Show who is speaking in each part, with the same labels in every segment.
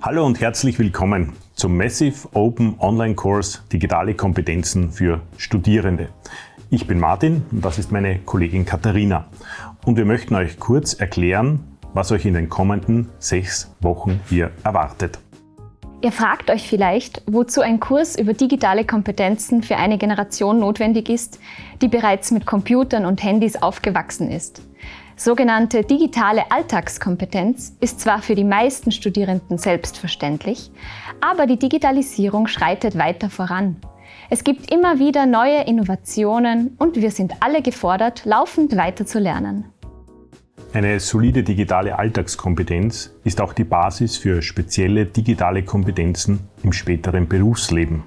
Speaker 1: Hallo und herzlich willkommen zum Massive Open Online Course Digitale Kompetenzen für Studierende. Ich bin Martin und das ist meine Kollegin Katharina. Und wir möchten euch kurz erklären, was euch in den kommenden sechs Wochen hier erwartet.
Speaker 2: Ihr fragt euch vielleicht, wozu ein Kurs über digitale Kompetenzen für eine Generation notwendig ist, die bereits mit Computern und Handys aufgewachsen ist. Sogenannte digitale Alltagskompetenz ist zwar für die meisten Studierenden selbstverständlich, aber die Digitalisierung schreitet weiter voran. Es gibt immer wieder neue Innovationen und wir sind alle gefordert, laufend weiter zu lernen.
Speaker 1: Eine solide digitale Alltagskompetenz ist auch die Basis für spezielle digitale Kompetenzen im späteren Berufsleben.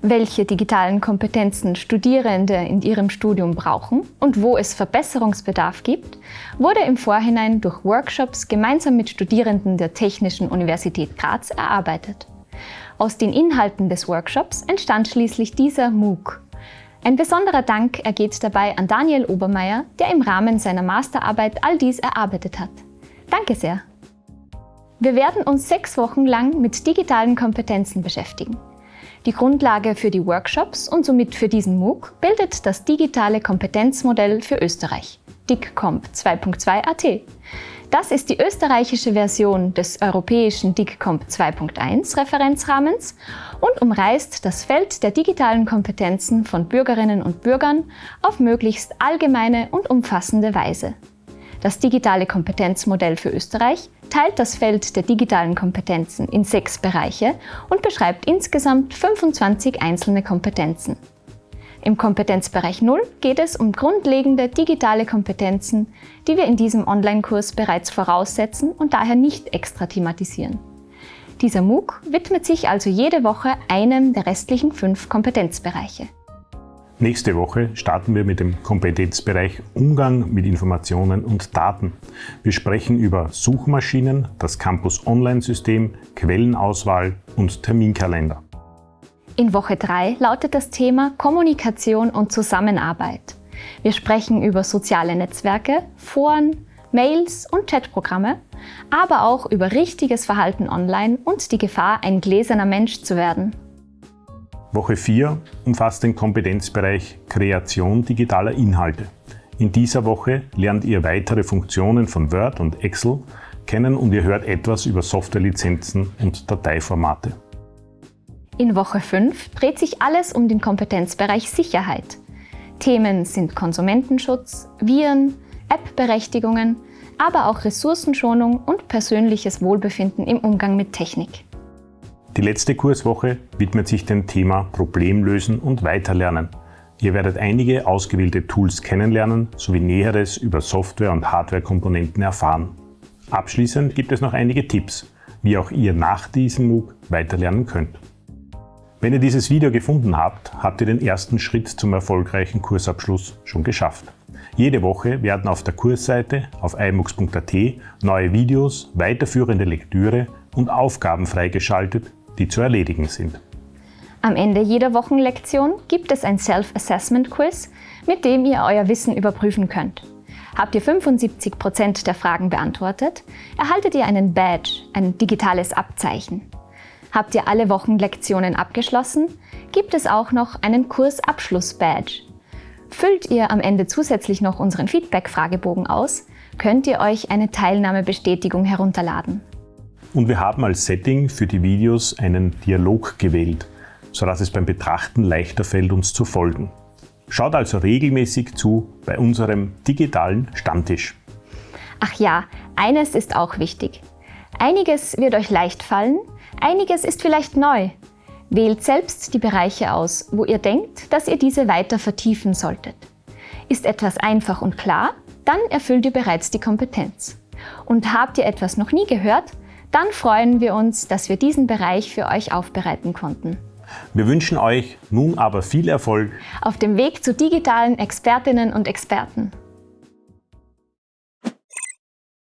Speaker 2: Welche digitalen Kompetenzen Studierende in ihrem Studium brauchen und wo es Verbesserungsbedarf gibt, wurde im Vorhinein durch Workshops gemeinsam mit Studierenden der Technischen Universität Graz erarbeitet. Aus den Inhalten des Workshops entstand schließlich dieser MOOC, ein besonderer Dank ergeht dabei an Daniel Obermeier, der im Rahmen seiner Masterarbeit all dies erarbeitet hat. Danke sehr! Wir werden uns sechs Wochen lang mit digitalen Kompetenzen beschäftigen. Die Grundlage für die Workshops und somit für diesen MOOC bildet das digitale Kompetenzmodell für Österreich, DICCOMP 2.2 AT. Das ist die österreichische Version des europäischen DICCOMP 2.1 Referenzrahmens und umreißt das Feld der digitalen Kompetenzen von Bürgerinnen und Bürgern auf möglichst allgemeine und umfassende Weise. Das digitale Kompetenzmodell für Österreich teilt das Feld der digitalen Kompetenzen in sechs Bereiche und beschreibt insgesamt 25 einzelne Kompetenzen. Im Kompetenzbereich 0 geht es um grundlegende digitale Kompetenzen, die wir in diesem Online-Kurs bereits voraussetzen und daher nicht extra thematisieren. Dieser MOOC widmet sich also jede Woche einem der restlichen fünf Kompetenzbereiche.
Speaker 1: Nächste Woche starten wir mit dem Kompetenzbereich Umgang mit Informationen und Daten. Wir sprechen über Suchmaschinen, das Campus Online-System, Quellenauswahl und Terminkalender.
Speaker 2: In Woche 3 lautet das Thema Kommunikation und Zusammenarbeit. Wir sprechen über soziale Netzwerke, Foren, Mails und Chatprogramme, aber auch über richtiges Verhalten online und die Gefahr, ein gläserner Mensch zu werden.
Speaker 1: Woche 4 umfasst den Kompetenzbereich Kreation digitaler Inhalte. In dieser Woche lernt ihr weitere Funktionen von Word und Excel kennen und ihr hört etwas über Softwarelizenzen und Dateiformate.
Speaker 2: In Woche 5 dreht sich alles um den Kompetenzbereich Sicherheit. Themen sind Konsumentenschutz, Viren, App-Berechtigungen, aber auch Ressourcenschonung und persönliches Wohlbefinden im Umgang mit Technik.
Speaker 1: Die letzte Kurswoche widmet sich dem Thema Problemlösen und Weiterlernen. Ihr werdet einige ausgewählte Tools kennenlernen sowie Näheres über Software- und Hardware-Komponenten erfahren. Abschließend gibt es noch einige Tipps, wie auch ihr nach diesem MOOC weiterlernen könnt. Wenn ihr dieses Video gefunden habt, habt ihr den ersten Schritt zum erfolgreichen Kursabschluss schon geschafft. Jede Woche werden auf der Kursseite auf imux.at neue Videos, weiterführende Lektüre und Aufgaben freigeschaltet, die zu erledigen sind.
Speaker 2: Am Ende jeder Wochenlektion gibt es ein Self-Assessment-Quiz, mit dem ihr euer Wissen überprüfen könnt. Habt ihr 75% der Fragen beantwortet, erhaltet ihr einen Badge, ein digitales Abzeichen. Habt ihr alle Wochenlektionen abgeschlossen, gibt es auch noch einen Kursabschluss-Badge. Füllt ihr am Ende zusätzlich noch unseren Feedback-Fragebogen aus, könnt ihr euch eine Teilnahmebestätigung herunterladen.
Speaker 1: Und wir haben als Setting für die Videos einen Dialog gewählt, sodass es beim Betrachten leichter fällt, uns zu folgen. Schaut also regelmäßig zu bei unserem digitalen Stammtisch.
Speaker 2: Ach ja, eines ist auch wichtig. Einiges wird euch leicht fallen, Einiges ist vielleicht neu. Wählt selbst die Bereiche aus, wo ihr denkt, dass ihr diese weiter vertiefen solltet. Ist etwas einfach und klar, dann erfüllt ihr bereits die Kompetenz. Und habt ihr etwas noch nie gehört, dann freuen wir uns, dass wir diesen Bereich für euch aufbereiten konnten.
Speaker 1: Wir wünschen euch nun aber viel Erfolg
Speaker 2: auf dem Weg zu digitalen Expertinnen und Experten.